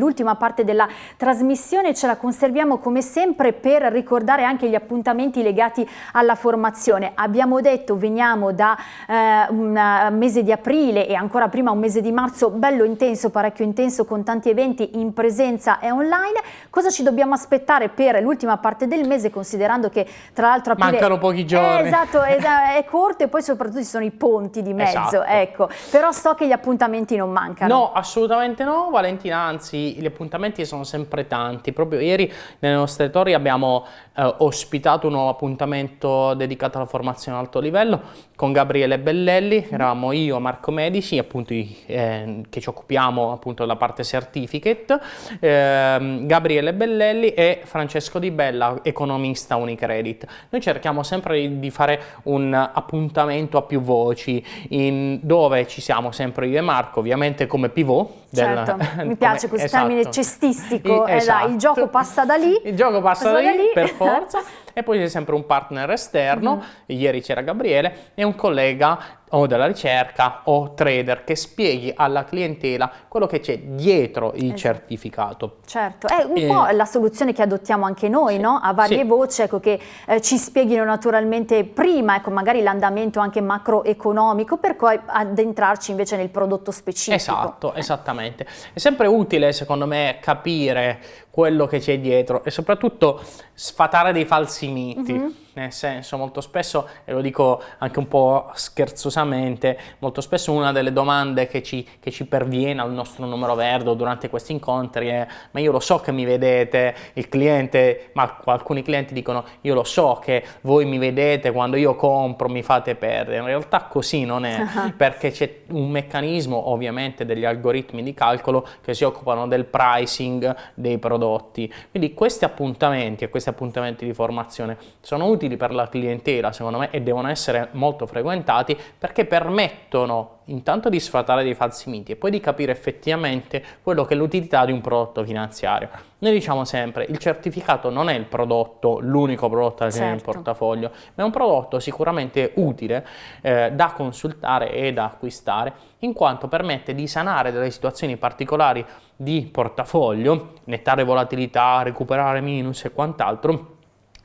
l'ultima parte della trasmissione, ce la conserviamo come sempre per ricordare anche gli appuntamenti legati alla formazione. Abbiamo detto veniamo da eh, un eh, mese di aprile e ancora prima un mese di marzo bello intenso, parecchio intenso con tanti eventi in presenza e online. Cosa ci dobbiamo aspettare per l'ultima parte del mese considerando che tra l'altro aprile... Mancano pochi giorni. Eh, esatto, è, è corto e poi soprattutto ci sono i ponti di mezzo, esatto. ecco. Però so che gli appuntamenti non mancano. No, assolutamente no, Valentina, anzi gli appuntamenti sono sempre tanti. Proprio ieri nelle nostre torri abbiamo eh, ospitato un nuovo appuntamento dedicato alla formazione a alto livello con Gabriele Bellelli, eravamo io, Marco Medici, appunto eh, che ci occupiamo appunto della parte certificate, eh, Gabriele Bellelli e Francesco Di Bella, economista Unicredit. Noi cerchiamo sempre di fare un appuntamento a più voci, in, dove ci siamo sempre io e Marco, ovviamente come pivot. Certo, mi piace questo esatto. termine cestistico, I, esatto. eh, il gioco passa da lì. Il gioco passa, da, lì, da lì, per forza. e poi c'è sempre un partner esterno, mm. ieri c'era Gabriele, e un collega o della ricerca o trader che spieghi alla clientela quello che c'è dietro il esatto. certificato. Certo, è un e... po' la soluzione che adottiamo anche noi, sì. no? A varie sì. voci, ecco, che eh, ci spieghino naturalmente prima, ecco, magari l'andamento anche macroeconomico, per poi addentrarci invece nel prodotto specifico. Esatto, esattamente. È sempre utile, secondo me, capire quello che c'è dietro e soprattutto sfatare dei falsi miti. Mm -hmm nel senso molto spesso, e lo dico anche un po' scherzosamente, molto spesso una delle domande che ci, che ci perviene al nostro numero verde durante questi incontri è ma io lo so che mi vedete, il cliente, ma alcuni clienti dicono io lo so che voi mi vedete quando io compro, mi fate perdere, in realtà così non è, perché c'è un meccanismo ovviamente degli algoritmi di calcolo che si occupano del pricing dei prodotti, quindi questi appuntamenti e questi appuntamenti di formazione sono utili utili per la clientela secondo me e devono essere molto frequentati perché permettono intanto di sfatare dei falsi miti e poi di capire effettivamente quello che è l'utilità di un prodotto finanziario. Noi diciamo sempre il certificato non è il prodotto, l'unico prodotto da tenere certo. in portafoglio, ma è un prodotto sicuramente utile eh, da consultare e da acquistare in quanto permette di sanare delle situazioni particolari di portafoglio, nettare volatilità, recuperare minus e quant'altro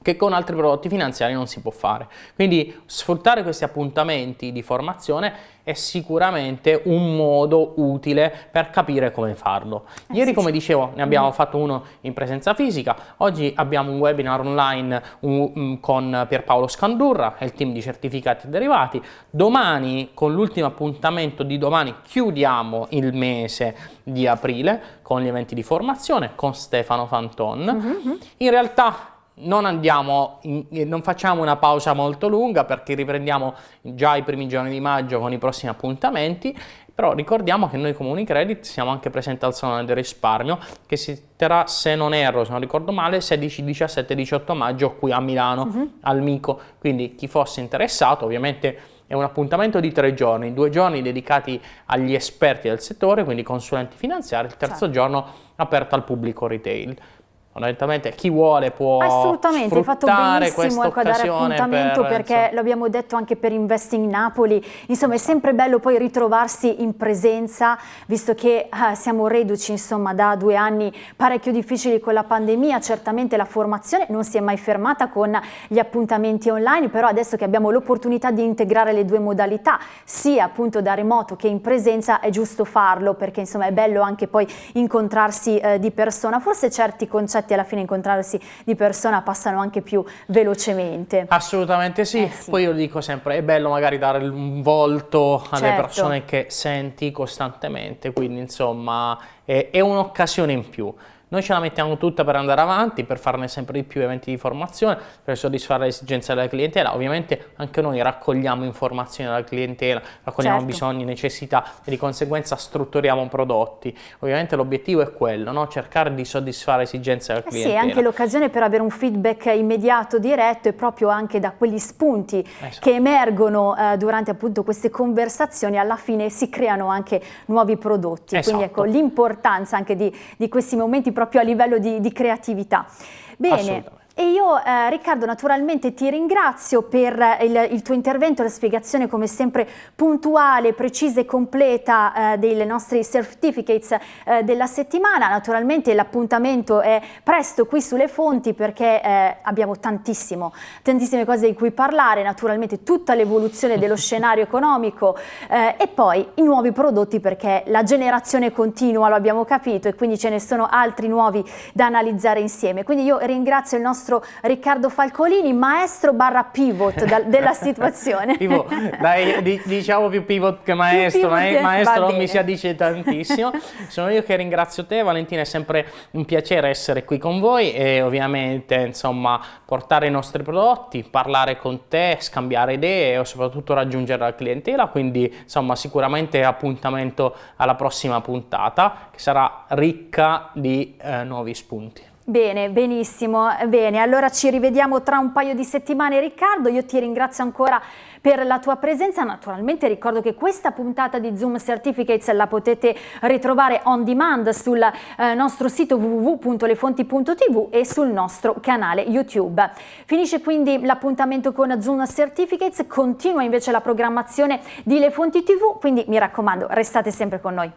che con altri prodotti finanziari non si può fare. Quindi sfruttare questi appuntamenti di formazione è sicuramente un modo utile per capire come farlo. Eh Ieri, come dicevo, ne abbiamo mm. fatto uno in presenza fisica, oggi abbiamo un webinar online um, con Pierpaolo Scandurra e il team di certificati e derivati. Domani, con l'ultimo appuntamento di domani, chiudiamo il mese di aprile con gli eventi di formazione con Stefano Fanton. Mm -hmm. In realtà non, andiamo in, non facciamo una pausa molto lunga perché riprendiamo già i primi giorni di maggio con i prossimi appuntamenti, però ricordiamo che noi come Unicredit siamo anche presenti al Salone del Risparmio che si terrà, se non erro, se non ricordo male, 16, 17, 18 maggio qui a Milano, uh mhm. -huh. al Mico, quindi chi fosse interessato ovviamente è un appuntamento di tre giorni, due giorni dedicati agli esperti del settore, quindi consulenti finanziari, il terzo certo. giorno aperto al pubblico retail fondamentalmente chi vuole può assolutamente hai fatto benissimo ecco, a dare appuntamento per, perché insomma. l'abbiamo detto anche per Investing Napoli insomma è sempre bello poi ritrovarsi in presenza visto che eh, siamo reduci insomma da due anni parecchio difficili con la pandemia certamente la formazione non si è mai fermata con gli appuntamenti online però adesso che abbiamo l'opportunità di integrare le due modalità sia appunto da remoto che in presenza è giusto farlo perché insomma è bello anche poi incontrarsi eh, di persona forse certi concetti infatti alla fine incontrarsi di persona passano anche più velocemente. Assolutamente sì, eh sì. poi io dico sempre è bello magari dare un volto alle certo. persone che senti costantemente, quindi insomma è, è un'occasione in più. Noi ce la mettiamo tutta per andare avanti, per farne sempre di più eventi di formazione, per soddisfare le esigenze della clientela. Ovviamente anche noi raccogliamo informazioni dalla clientela, raccogliamo certo. bisogni, necessità e di conseguenza strutturiamo prodotti. Ovviamente l'obiettivo è quello, no? cercare di soddisfare le esigenze della clientela. Eh sì, anche l'occasione per avere un feedback immediato, diretto e proprio anche da quegli spunti esatto. che emergono eh, durante appunto queste conversazioni, alla fine si creano anche nuovi prodotti. Esatto. Quindi ecco l'importanza anche di, di questi momenti proprio a livello di, di creatività. Bene, E io eh, Riccardo naturalmente ti ringrazio per il, il, tuo intervento, la spiegazione come sempre puntuale, precisa e completa eh, dei nostri certificates eh, della settimana. Naturalmente l'appuntamento è presto qui sulle fonti perché eh, abbiamo tantissimo, tantissime cose di cui parlare, naturalmente tutta l'evoluzione dello scenario economico eh, e poi i nuovi prodotti perché la generazione continua, lo abbiamo capito e quindi ce ne sono altri nuovi da analizzare insieme. Quindi io ringrazio il nostro nostro Riccardo Falcolini, maestro barra pivot da, della situazione. pivot, dai, diciamo più pivot che maestro, pivot maestro non bene. mi si addice tantissimo. Sono io che ringrazio te Valentina, è sempre un piacere essere qui con voi e ovviamente insomma portare i nostri prodotti, parlare con te, scambiare idee e soprattutto raggiungere la clientela, quindi insomma sicuramente appuntamento alla prossima puntata che sarà ricca di eh, nuovi spunti. Bene, benissimo, bene, allora ci rivediamo tra un paio di settimane Riccardo, io ti ringrazio ancora per la tua presenza, naturalmente ricordo che questa puntata di Zoom Certificates la potete ritrovare on demand sul eh, nostro sito www.lefonti.tv e sul nostro canale YouTube. Finisce quindi l'appuntamento con Zoom Certificates, continua invece la programmazione di Le Fonti TV, quindi mi raccomando restate sempre con noi.